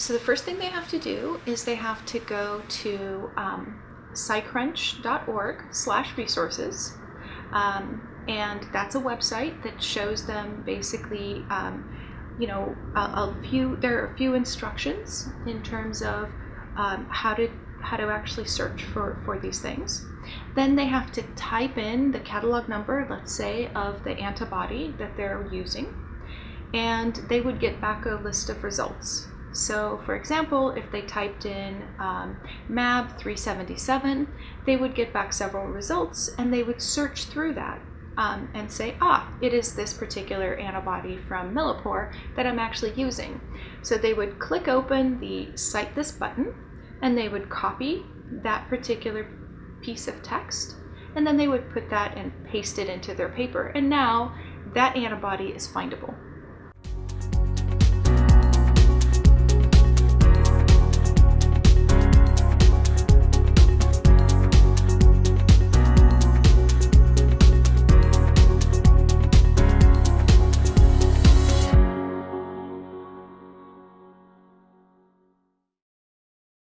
So the first thing they have to do is they have to go to um, scicrunch.org slash resources. Um, and that's a website that shows them basically, um, you know, a, a, few, there are a few instructions in terms of um, how to how to actually search for, for these things. Then they have to type in the catalog number, let's say, of the antibody that they're using, and they would get back a list of results. So for example, if they typed in um, MAB 377, they would get back several results and they would search through that um, and say, ah, it is this particular antibody from Millipore that I'm actually using. So they would click open the Cite This button and they would copy that particular piece of text and then they would put that and paste it into their paper. And now that antibody is findable.